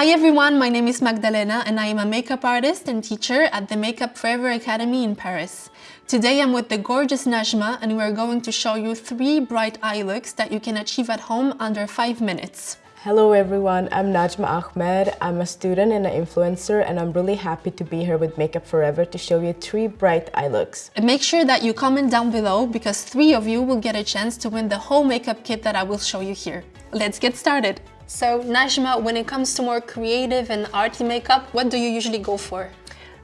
Hi everyone, my name is Magdalena and I am a makeup artist and teacher at the Makeup Forever Academy in Paris. Today I'm with the gorgeous Najma and we're going to show you three bright eye looks that you can achieve at home under 5 minutes. Hello everyone, I'm Najma Ahmed. I'm a student and an influencer and I'm really happy to be here with Makeup Forever to show you three bright eye looks. And make sure that you comment down below because three of you will get a chance to win the whole makeup kit that I will show you here. Let's get started! So Najma, when it comes to more creative and arty makeup, what do you usually go for?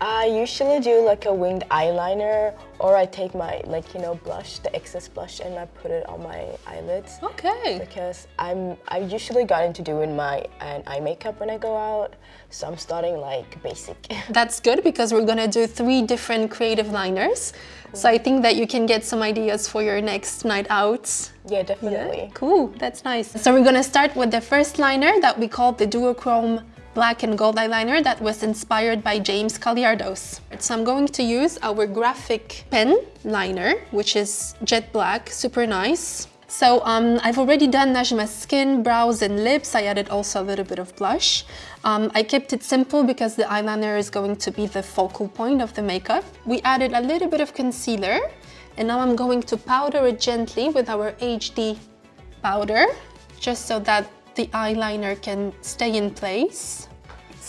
I usually do like a winged eyeliner or I take my like you know blush, the excess blush and I put it on my eyelids. Okay. Because I'm I usually got into doing my uh, eye makeup when I go out. So I'm starting like basic. That's good because we're gonna do three different creative liners. Cool. So I think that you can get some ideas for your next night out. Yeah, definitely. Yeah. Cool, that's nice. So we're gonna start with the first liner that we call the duochrome black and gold eyeliner that was inspired by James Kaliardos. So I'm going to use our graphic pen liner, which is jet black, super nice. So um, I've already done Najma's skin, brows and lips. I added also a little bit of blush. Um, I kept it simple because the eyeliner is going to be the focal point of the makeup. We added a little bit of concealer and now I'm going to powder it gently with our HD powder just so that the eyeliner can stay in place.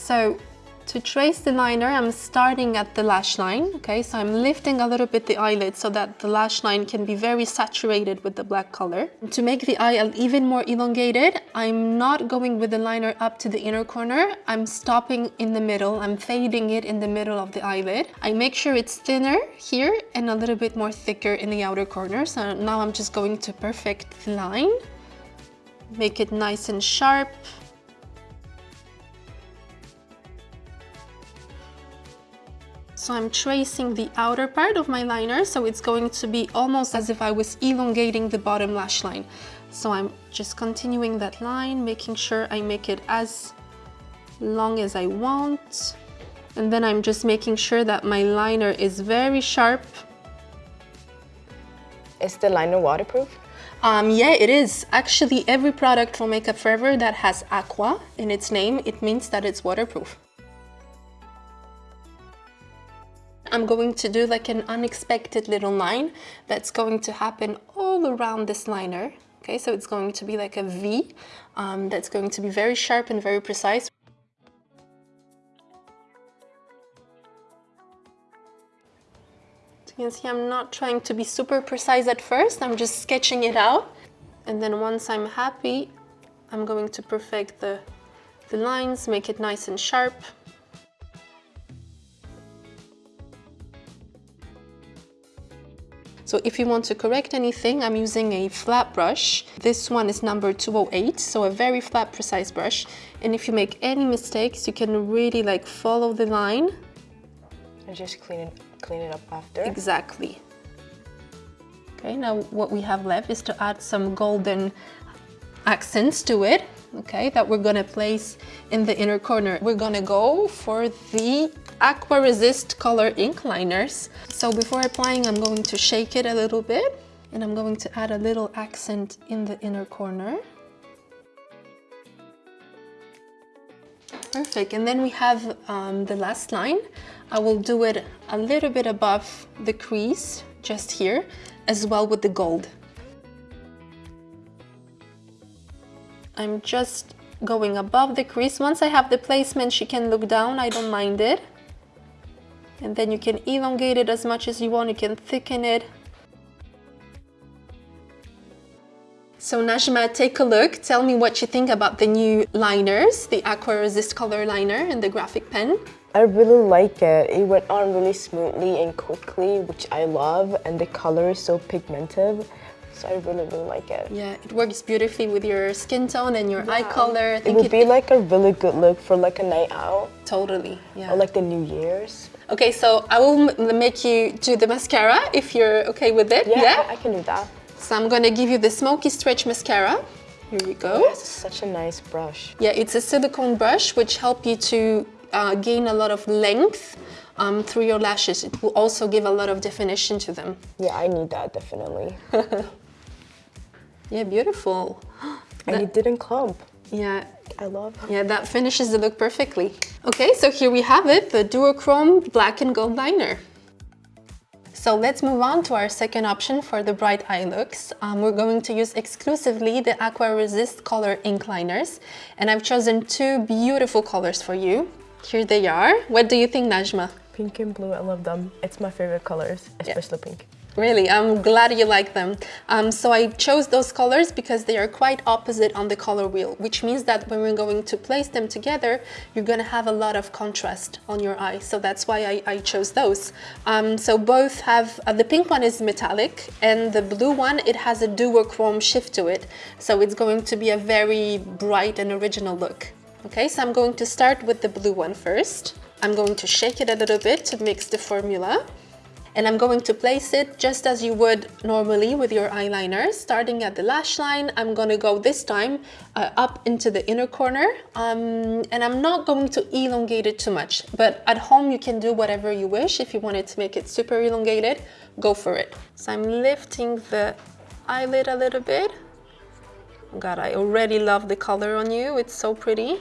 So to trace the liner, I'm starting at the lash line, okay? So I'm lifting a little bit the eyelid so that the lash line can be very saturated with the black color. To make the eye even more elongated, I'm not going with the liner up to the inner corner. I'm stopping in the middle. I'm fading it in the middle of the eyelid. I make sure it's thinner here and a little bit more thicker in the outer corner. So now I'm just going to perfect the line. Make it nice and sharp. So I'm tracing the outer part of my liner, so it's going to be almost as if I was elongating the bottom lash line. So I'm just continuing that line, making sure I make it as long as I want. And then I'm just making sure that my liner is very sharp. Is the liner waterproof? Um, yeah, it is. Actually, every product from Makeup Forever that has aqua in its name, it means that it's waterproof. I'm going to do like an unexpected little line that's going to happen all around this liner. Okay, so it's going to be like a V um, that's going to be very sharp and very precise. You can see I'm not trying to be super precise at first, I'm just sketching it out. And then once I'm happy, I'm going to perfect the, the lines, make it nice and sharp. So if you want to correct anything, I'm using a flat brush. This one is number 208, so a very flat, precise brush. And if you make any mistakes, you can really like follow the line. And just clean it, clean it up after. Exactly. Okay, now what we have left is to add some golden accents to it okay, that we're gonna place in the inner corner. We're gonna go for the Aqua Resist Color Ink Liners. So before applying, I'm going to shake it a little bit and I'm going to add a little accent in the inner corner. Perfect, and then we have um, the last line. I will do it a little bit above the crease, just here, as well with the gold. I'm just going above the crease. Once I have the placement, she can look down, I don't mind it. And then you can elongate it as much as you want, you can thicken it. So Najma, take a look. Tell me what you think about the new liners, the Aqua Resist color liner and the graphic pen. I really like it. It went on really smoothly and quickly, which I love, and the color is so pigmented. So I really, really like it. Yeah, it works beautifully with your skin tone and your yeah. eye color. it would it, be like a really good look for like a night out. Totally, yeah. Or like the New Year's. Okay, so I will make you do the mascara if you're okay with it. Yeah, yeah? I, I can do that. So I'm gonna give you the Smoky Stretch Mascara. Here you go. Oh, such a nice brush. Yeah, it's a silicone brush which help you to uh, gain a lot of length um, through your lashes. It will also give a lot of definition to them. Yeah, I need that definitely. Yeah, beautiful. and that, it didn't clump. Yeah, I love. it. yeah, that finishes the look perfectly. Okay, so here we have it, the duochrome black and gold liner. So let's move on to our second option for the bright eye looks. Um, we're going to use exclusively the Aqua Resist color ink liners. And I've chosen two beautiful colors for you. Here they are. What do you think, Najma? Pink and blue, I love them. It's my favorite colors, especially pink. Really, I'm glad you like them. Um, so I chose those colors because they are quite opposite on the color wheel, which means that when we're going to place them together, you're gonna have a lot of contrast on your eye. So that's why I, I chose those. Um, so both have, uh, the pink one is metallic and the blue one, it has a duochrome shift to it. So it's going to be a very bright and original look. Okay, so I'm going to start with the blue one first. I'm going to shake it a little bit to mix the formula and I'm going to place it just as you would normally with your eyeliner. Starting at the lash line, I'm going to go this time uh, up into the inner corner um, and I'm not going to elongate it too much, but at home you can do whatever you wish. If you wanted to make it super elongated, go for it. So I'm lifting the eyelid a little bit. God, I already love the color on you. It's so pretty.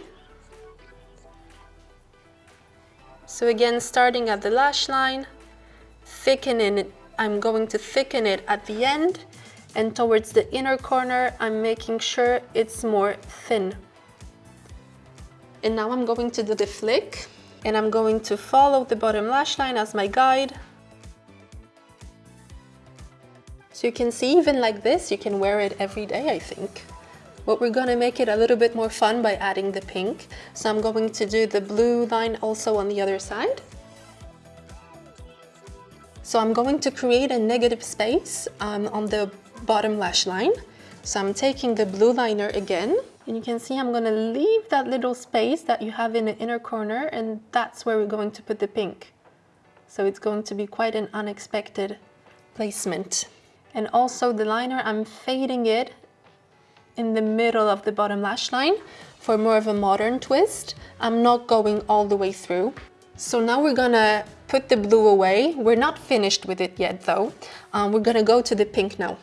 So again, starting at the lash line, thicken it. I'm going to thicken it at the end and towards the inner corner, I'm making sure it's more thin. And now I'm going to do the flick and I'm going to follow the bottom lash line as my guide. So you can see even like this, you can wear it every day, I think. But we're gonna make it a little bit more fun by adding the pink. So I'm going to do the blue line also on the other side. So I'm going to create a negative space um, on the bottom lash line. So I'm taking the blue liner again and you can see I'm gonna leave that little space that you have in the inner corner and that's where we're going to put the pink. So it's going to be quite an unexpected placement. And also the liner, I'm fading it in the middle of the bottom lash line for more of a modern twist. I'm not going all the way through. So now we're gonna put the blue away. We're not finished with it yet though. Um, we're gonna go to the pink now.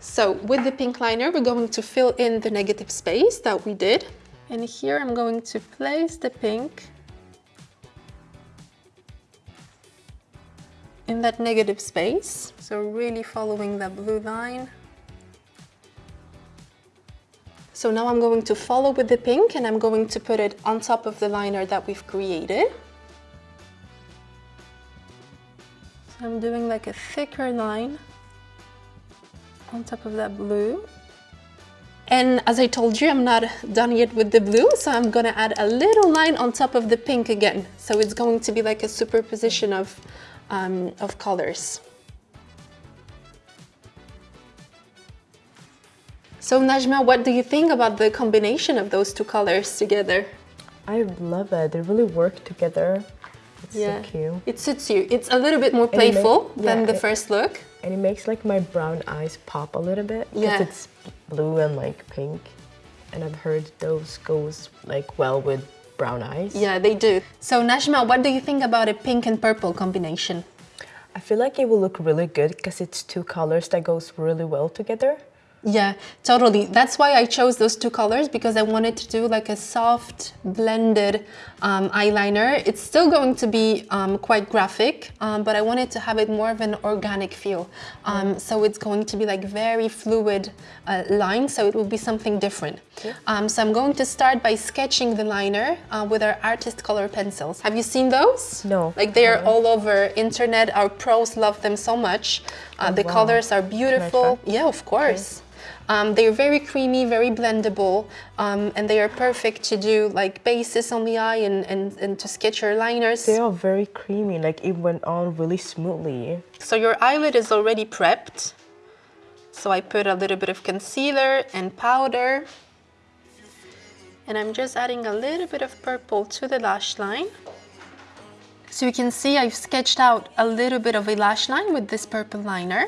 So with the pink liner, we're going to fill in the negative space that we did. And here I'm going to place the pink in that negative space. So really following the blue line. So now I'm going to follow with the pink and I'm going to put it on top of the liner that we've created. I'm doing like a thicker line on top of that blue. And as I told you, I'm not done yet with the blue, so I'm gonna add a little line on top of the pink again. So it's going to be like a superposition of, um, of colors. So Najma, what do you think about the combination of those two colors together? I love it. They really work together. It's so cute. It suits you. It's a little bit more playful make, than yeah, the it, first look. And it makes like my brown eyes pop a little bit. Because Yeah. it's blue and like pink. And I've heard those goes like well with brown eyes. Yeah, they do. So Najma, what do you think about a pink and purple combination? I feel like it will look really good because it's two colors that goes really well together. Yeah, totally. That's why I chose those two colors because I wanted to do like a soft blended um, eyeliner. It's still going to be um, quite graphic, um, but I wanted to have it more of an organic feel. Um, so it's going to be like very fluid uh, line, so it will be something different. Um, so I'm going to start by sketching the liner uh, with our artist color pencils. Have you seen those? No. Like they are all over internet. Our pros love them so much. Uh, the wow. colors are beautiful. Yeah, of course. Um, they're very creamy, very blendable, um, and they are perfect to do like bases on the eye and, and, and to sketch your liners. They are very creamy, like it went on really smoothly. So your eyelid is already prepped. So I put a little bit of concealer and powder. And I'm just adding a little bit of purple to the lash line. So you can see I've sketched out a little bit of a lash line with this purple liner.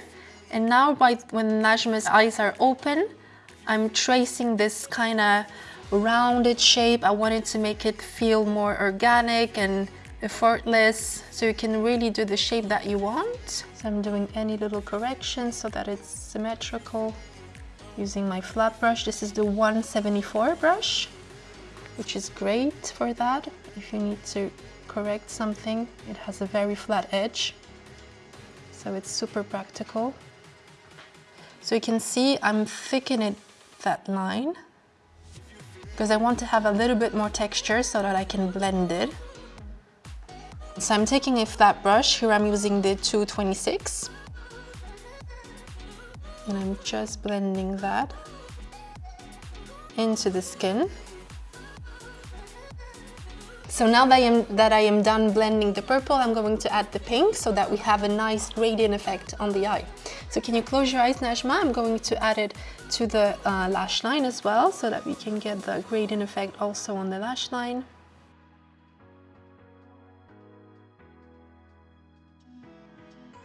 And now by, when Najma's eyes are open, I'm tracing this kind of rounded shape. I wanted to make it feel more organic and effortless so you can really do the shape that you want. So I'm doing any little corrections so that it's symmetrical using my flat brush. This is the 174 brush. which is great for that. If you need to correct something, it has a very flat edge. So it's super practical. So you can see I'm thickening that line because I want to have a little bit more texture so that I can blend it. So I'm taking a flat brush, here I'm using the 226 and I'm just blending that into the skin. So now that I, am, that I am done blending the purple, I'm going to add the pink so that we have a nice gradient effect on the eye. So can you close your eyes, Najma? I'm going to add it to the uh, lash line as well so that we can get the gradient effect also on the lash line.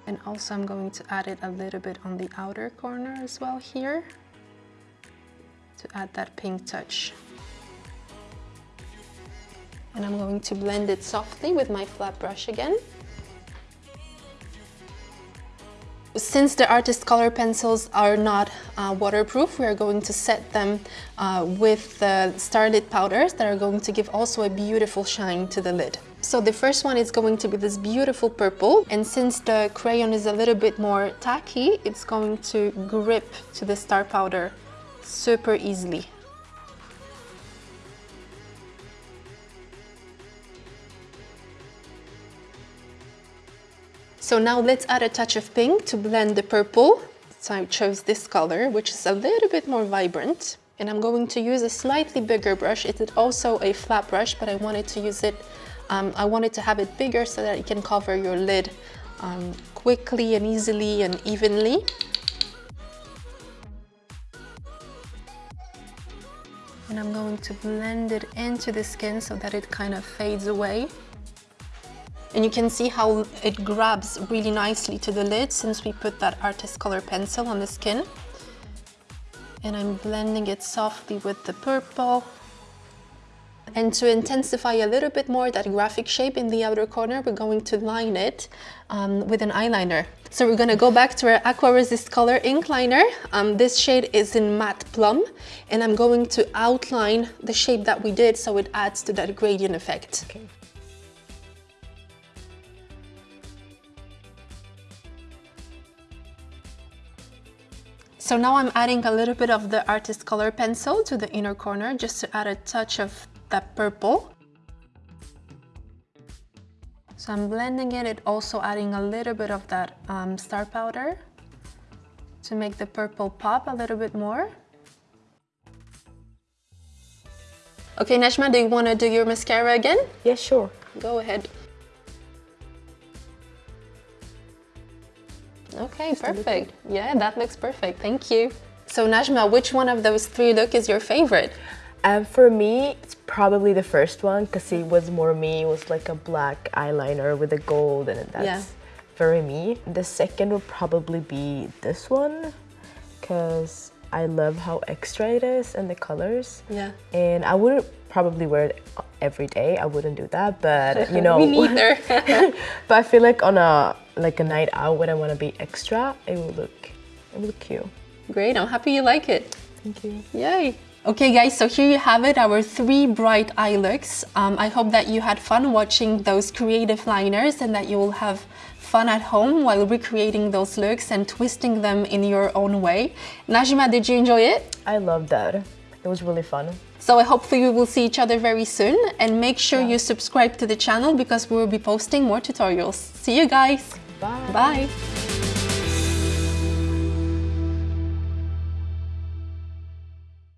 And also I'm going to add it a little bit on the outer corner as well here to add that pink touch. And I'm going to blend it softly with my flat brush again. Since the artist color pencils are not uh, waterproof, we are going to set them uh, with the Starlit powders that are going to give also a beautiful shine to the lid. So the first one is going to be this beautiful purple and since the crayon is a little bit more tacky, it's going to grip to the star powder super easily. So now let's add a touch of pink to blend the purple. So I chose this color, which is a little bit more vibrant. And I'm going to use a slightly bigger brush. It is also a flat brush, but I wanted to use it, um, I wanted to have it bigger so that it can cover your lid um, quickly and easily and evenly. And I'm going to blend it into the skin so that it kind of fades away. And you can see how it grabs really nicely to the lid since we put that artist color pencil on the skin. And I'm blending it softly with the purple. And to intensify a little bit more that graphic shape in the outer corner, we're going to line it um, with an eyeliner. So we're going to go back to our Aqua Resist Color ink liner. Um, this shade is in Matte Plum, and I'm going to outline the shape that we did so it adds to that gradient effect. Okay. So now I'm adding a little bit of the artist color pencil to the inner corner just to add a touch of that purple. So I'm blending it, it also adding a little bit of that um, star powder to make the purple pop a little bit more. Okay, Najma, do you want to do your mascara again? Yeah, sure. Go ahead. Okay, perfect. Yeah, that looks perfect. Thank you. So Najma, which one of those three look is your favorite? Um, for me, it's probably the first one because it was more me. It was like a black eyeliner with a gold and that's yeah. very me. The second would probably be this one because I love how extra it is and the colors. Yeah. And I wouldn't probably wear it every day. I wouldn't do that, but you know. Me neither. but I feel like on a like a night out when I want to be extra, it will look it will look cute. Great, I'm happy you like it. Thank you. Yay. Okay guys, so here you have it, our three bright eye looks. Um, I hope that you had fun watching those creative liners and that you will have fun at home while recreating those looks and twisting them in your own way. Najma, did you enjoy it? I loved that. It was really fun. So I hopefully we will see each other very soon and make sure yeah. you subscribe to the channel because we will be posting more tutorials. See you guys! Bye! Bye!